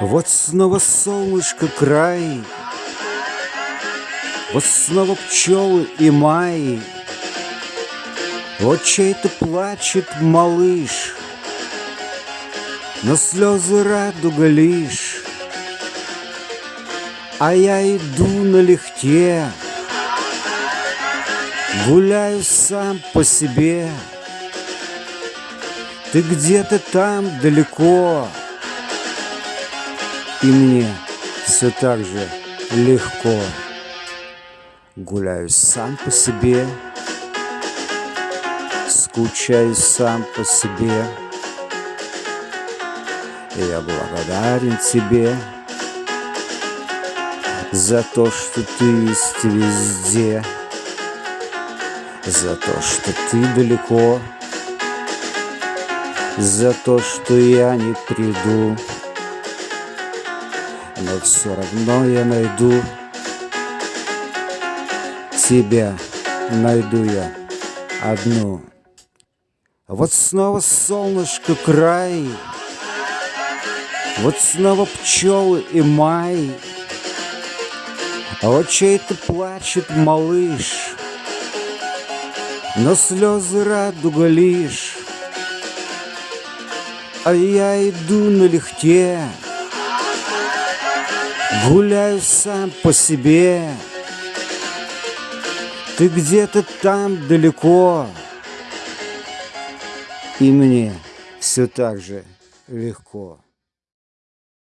Вот снова солнышко край, Вот снова пчелы и май, Вот чей-то плачет малыш, Но слезы радуга лишь. А я иду налегке, Гуляю сам по себе. Ты где-то там далеко, и мне все так же легко. Гуляю сам по себе. Скучаю сам по себе. Я благодарен тебе За то, что ты есть везде За то, что ты далеко За то, что я не приду. Но все равно я найду. Тебя найду я одну. Вот снова солнышко край. Вот снова пчелы и май. А вот чей-то плачет малыш Но слезы радуга лишь. А я иду налегке Гуляю сам по себе. Ты где-то там далеко И мне все так же легко